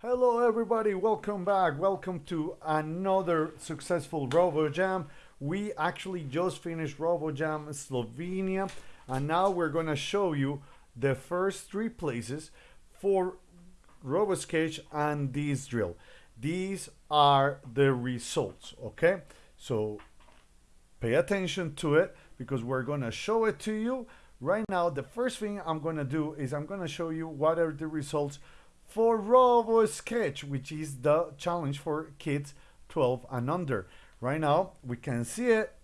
Hello everybody, welcome back. Welcome to another successful RoboJam. We actually just finished RoboJam Slovenia and now we're gonna show you the first three places for RoboSketch and this drill. These are the results, okay? So pay attention to it because we're gonna show it to you. Right now, the first thing I'm gonna do is I'm gonna show you what are the results for RoboSketch, which is the challenge for kids 12 and under. Right now, we can see it.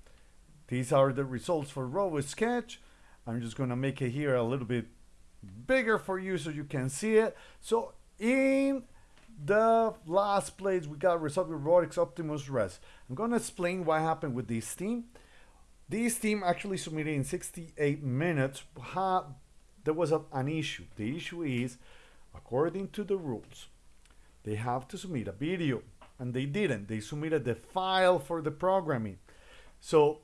These are the results for RoboSketch. I'm just gonna make it here a little bit bigger for you so you can see it. So in the last place, we got result with Robotics Optimus Res. I'm gonna explain what happened with this team. This team actually submitted in 68 minutes. there was a, an issue. The issue is according to the rules, they have to submit a video and they didn't. They submitted the file for the programming. So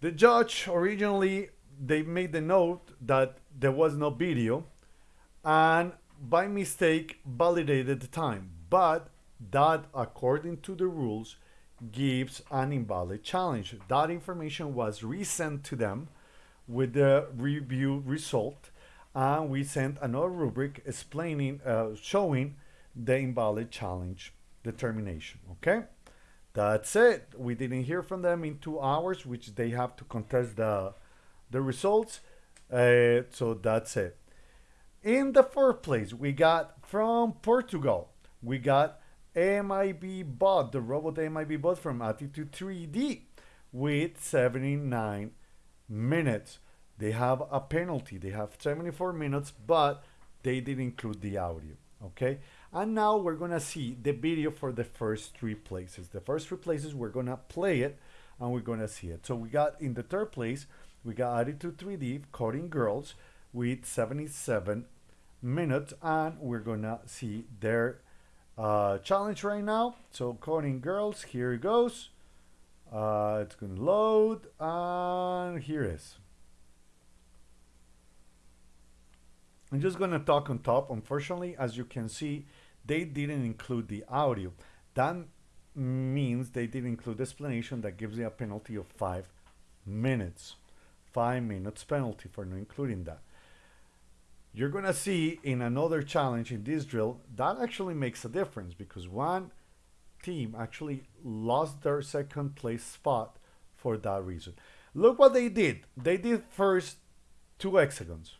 the judge originally they made the note that there was no video and by mistake validated the time. But that according to the rules gives an invalid challenge. That information was resent to them with the review result and we sent another rubric explaining, uh, showing the invalid challenge determination, okay? That's it. We didn't hear from them in two hours, which they have to contest the, the results. Uh, so that's it. In the fourth place, we got from Portugal, we got MIB Bot, the robot MIB Bot from Attitude 3D with 79 minutes they have a penalty. They have 74 minutes, but they didn't include the audio. Okay. And now we're to see the video for the first three places. The first three places, we're to play it and we're to see it. So we got in the third place, we got Attitude 3D Coding Girls with 77 minutes and we're to see their uh, challenge right now. So Coding Girls, here it goes. Uh, it's to load and here it is. I'm just going to talk on top. Unfortunately, as you can see, they didn't include the audio. That means they didn't include the explanation that gives you a penalty of five minutes. Five minutes penalty for not including that. You're going to see in another challenge in this drill, that actually makes a difference because one team actually lost their second place spot for that reason. Look what they did. They did first two hexagons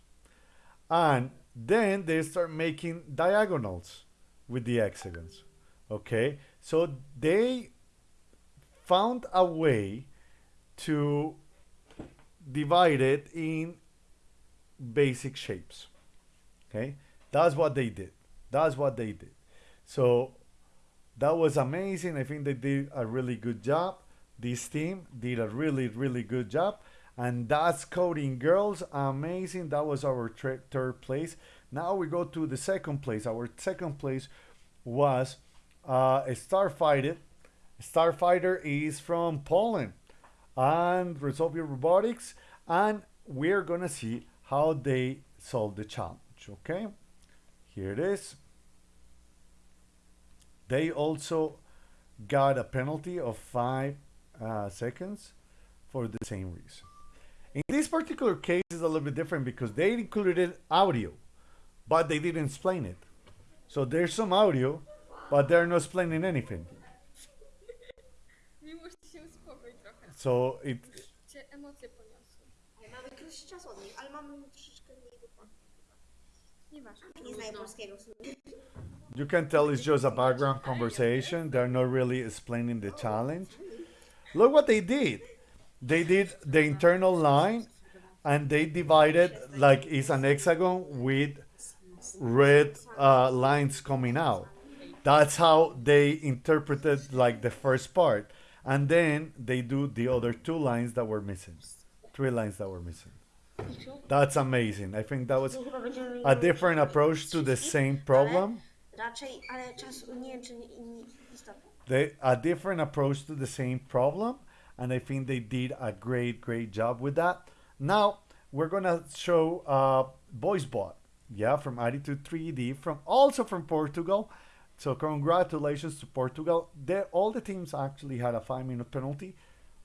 and then they start making diagonals with the hexagons okay? So they found a way to divide it in basic shapes okay? That's what they did. That's what they did. So that was amazing. I think they did a really good job. This team did a really really good job and that's coding girls. Amazing. That was our third place. Now we go to the second place. Our second place was uh, a starfighter. Starfighter is from poland. And resolve robotics. And we're gonna see how they solve the challenge okay? Here it is. They also got a penalty of five uh, seconds for the same reason in this particular case, it's a little bit different because they included audio, but they didn't explain it. So there's some audio, but they're not explaining anything. So it. You can tell it's just a background conversation. They're not really explaining the challenge. Look what they did they did the internal line and they divided like it's an hexagon with red uh, lines coming out. That's how they interpreted like the first part. And then they do the other two lines that were missing. Three lines that were missing. That's amazing. I think that was a different approach to the same problem. They, a different approach to the same problem and I think they did a great, great job with that. Now we're gonna show uh, VoiceBot. yeah, from Attitude 3D, from also from Portugal. So congratulations to Portugal. They, all the teams actually had a five-minute penalty,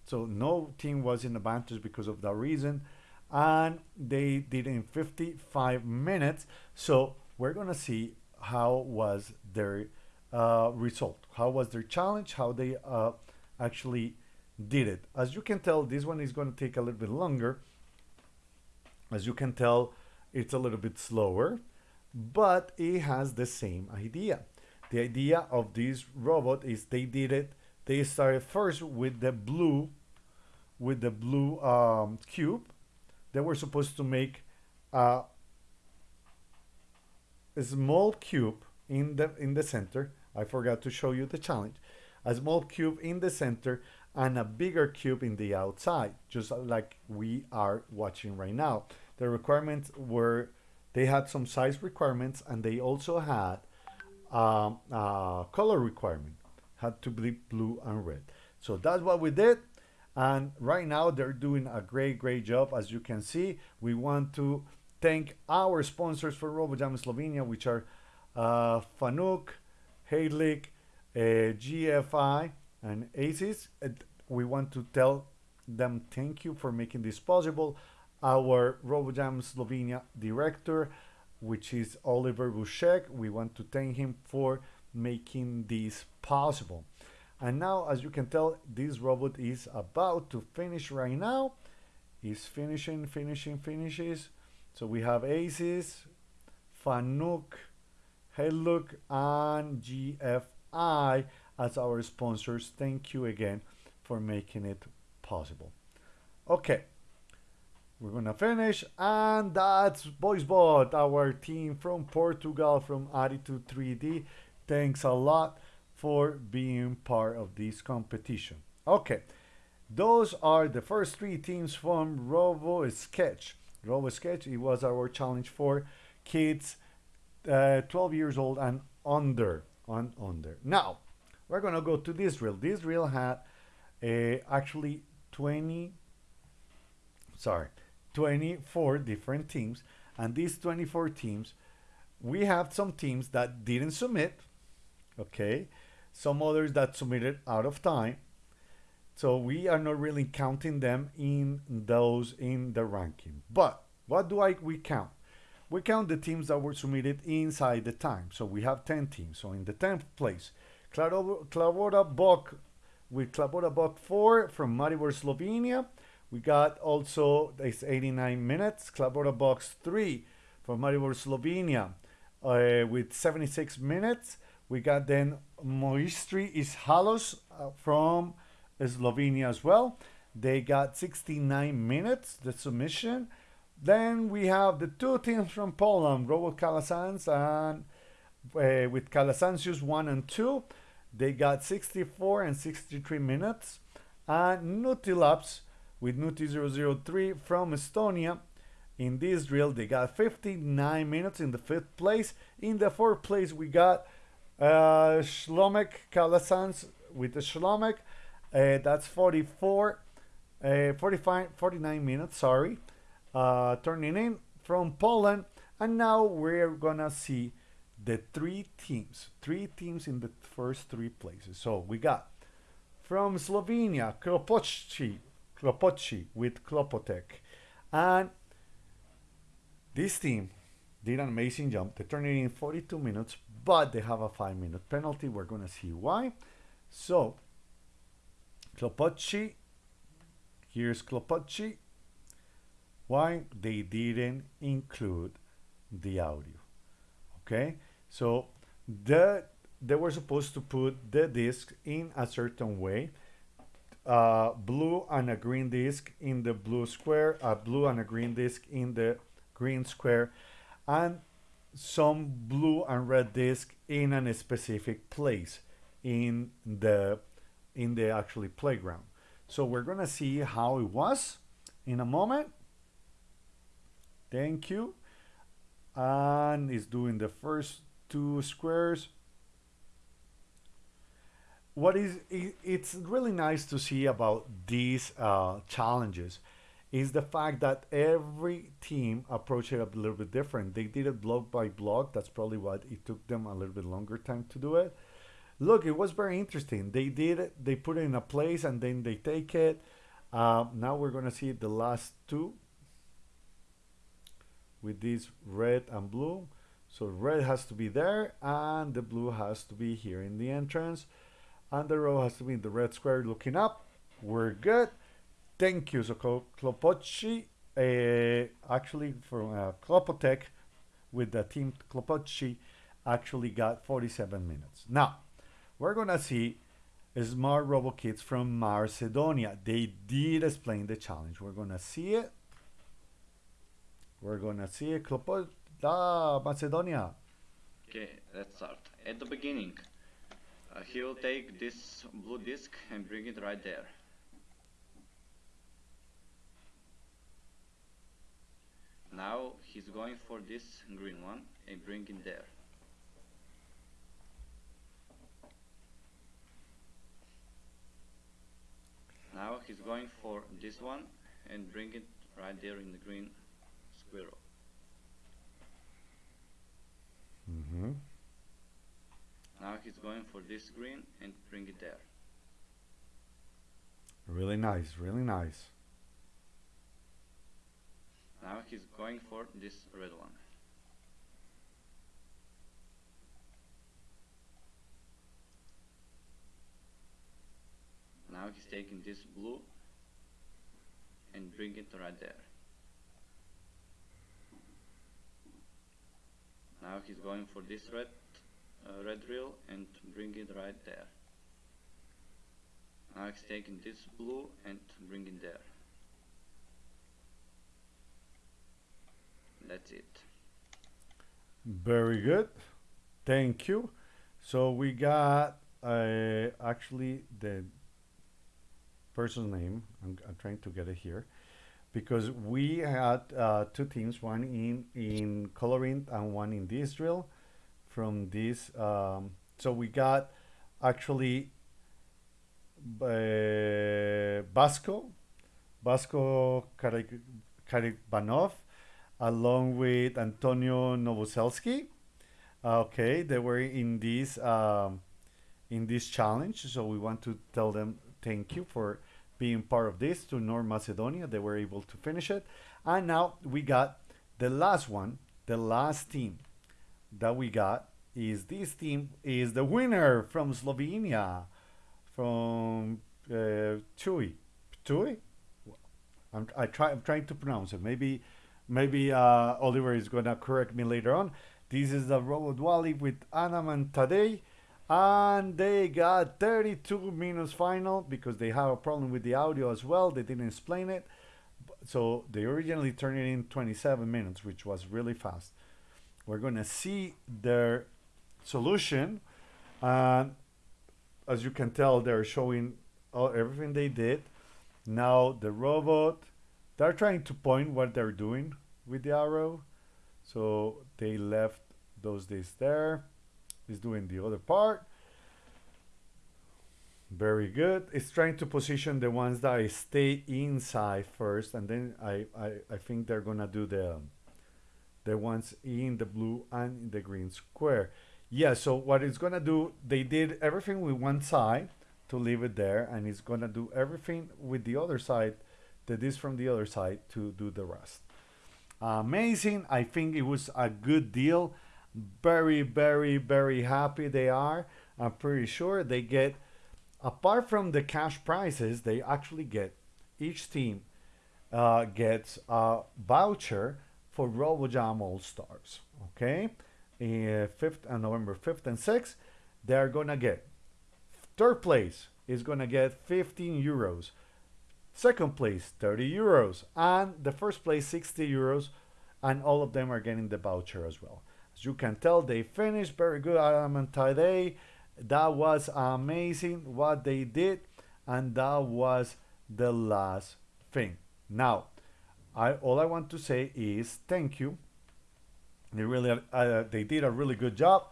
so no team was in advantage because of that reason, and they did in 55 minutes. So we're gonna see how was their uh, result, how was their challenge, how they uh, actually did it. As you can tell, this one is going to take a little bit longer. As you can tell, it's a little bit slower, but it has the same idea. The idea of this robot is they did it, they started first with the blue, with the blue um, cube. They were supposed to make a, a small cube in the in the center. I forgot to show you the challenge. A small cube in the center and a bigger cube in the outside, just like we are watching right now. The requirements were, they had some size requirements and they also had um, a color requirement, had to be blue and red. So that's what we did. And right now they're doing a great, great job. As you can see, we want to thank our sponsors for RoboJam Slovenia, which are uh, Fanuc, Heydrich, uh, GFI, and ACES. We want to tell them thank you for making this possible. Our RoboJam Slovenia director, which is Oliver Bushek, we want to thank him for making this possible. And now, as you can tell, this robot is about to finish right now. He's finishing, finishing, finishes. So we have ACES, Fanuc, Heydrich, and GFI as our sponsors. Thank you again for making it possible. Okay, we're gonna finish, and that's BoysBot, our team from Portugal, from Attitude 3D. Thanks a lot for being part of this competition. Okay, those are the first three teams from Robo Sketch. Robo Sketch, it was our challenge for kids uh, 12 years old and under. On under. Now, we're gonna go to this reel. This reel had uh, actually 20, sorry, 24 different teams, and these 24 teams, we have some teams that didn't submit, okay, some others that submitted out of time. So we are not really counting them in those in the ranking. But what do I we count? We count the teams that were submitted inside the time. So we have 10 teams. So in the 10th place, Klavora Bok with Klavora Bok 4 from Maribor, Slovenia. We got also, it's 89 minutes, Klavora Box 3 from Maribor, Slovenia uh, with 76 minutes. We got then Moistri Ishalos uh, from Slovenia as well. They got 69 minutes, the submission. Then we have the two teams from Poland, Robot Kalasans and uh, with Kalasansius 1 and 2. They got 64 and 63 minutes. And Nutilabs with Nuti003 from Estonia. In this drill, they got 59 minutes in the fifth place. In the fourth place, we got uh, Shlomek Kalasans with the Shlomek. Uh, that's 44, uh, 45, 49 minutes, sorry. Uh, turning in from Poland. And now we're gonna see the three teams, three teams in the first three places. So we got from Slovenia, Kropotchi, Kropotchi with Klopotek. And this team did an amazing jump. They turned it in 42 minutes, but they have a five minute penalty. We're going to see why. So, Klopotchi, here's Klopotchi. Why they didn't include the audio. Okay, so the they were supposed to put the disc in a certain way uh, blue and a green disc in the blue square a blue and a green disc in the green square and some blue and red disc in a specific place in the in the actually playground. So we're gonna see how it was in a moment. Thank you. And it's doing the first two squares what is it's really nice to see about these uh, challenges is the fact that every team approached it a little bit different. They did it block by block. That's probably what it took them a little bit longer time to do it. Look, it was very interesting. They did it. They put it in a place and then they take it. Uh, now we're gonna see the last two with this red and blue. So red has to be there and the blue has to be here in the entrance. And the row has to be in the red square looking up. We're good. Thank you. So Klopotchi, uh, actually from uh, Klopotech with the team Klopotchi actually got 47 minutes. Now, we're gonna see Smart Robo Kids from Macedonia. They did explain the challenge. We're gonna see it. We're gonna see it. Klopot da Macedonia. Okay, let's start. At the beginning, uh, he will take this blue disc and bring it right there. Now he's going for this green one and bring it there. Now he's going for this one and bring it right there in the green squirrel. Mm-hmm. Now he's going for this green and bring it there. Really nice, really nice. Now he's going for this red one. Now he's taking this blue and bring it right there. Now he's going for this red uh, red reel and bring it right there. Now he's taking this blue and bring it there. That's it. Very good. Thank you. So we got uh, actually the person's name. I'm, I'm trying to get it here because we had uh, two teams, one in in Coloring and one in this drill. From this, um, so we got actually uh, Basco, Vasco Karibanov, along with Antonio Novoselski. Okay, they were in this um, in this challenge, so we want to tell them thank you for being part of this to North Macedonia. They were able to finish it. And now we got the last one, the last team that we got is this team is the winner from Slovenia, from uh, Tui. Tui? I'm, I try, I'm trying to pronounce it. Maybe maybe uh, Oliver is going to correct me later on. This is the Robot with Anam and Tadej and they got 32 minutes final because they have a problem with the audio as well. They didn't explain it. So they originally turned it in 27 minutes which was really fast. We're gonna see their solution. And as you can tell they're showing all, everything they did. Now the robot they're trying to point what they're doing with the arrow. So they left those days there is doing the other part. Very good. It's trying to position the ones that I stay inside first, and then I, I, I think they're gonna do the um, the ones in the blue and in the green square. Yeah, so what it's gonna do, they did everything with one side to leave it there, and it's gonna do everything with the other side, that is from the other side to do the rest. Amazing. I think it was a good deal very, very, very happy they are. I'm pretty sure they get, apart from the cash prizes, they actually get, each team uh, gets a voucher for RoboJam All Stars. Okay, uh, fifth and November 5th and 6th, they're gonna get third place is gonna get 15 euros, second place 30 euros, and the first place 60 euros, and all of them are getting the voucher as well. As you can tell, they finished very good element today. That was amazing what they did, and that was the last thing. Now, I all I want to say is thank you. They really uh, they did a really good job.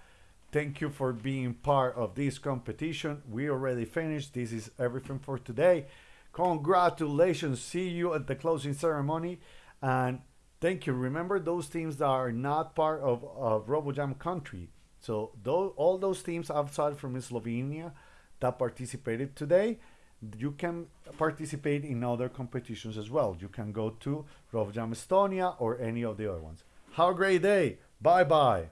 Thank you for being part of this competition. We already finished. This is everything for today. Congratulations. See you at the closing ceremony. And thank you. Remember those teams that are not part of, of RoboJam country. So all those teams outside from Slovenia that participated today, you can participate in other competitions as well. You can go to RoboJam Estonia or any of the other ones. Have a great day. Bye bye.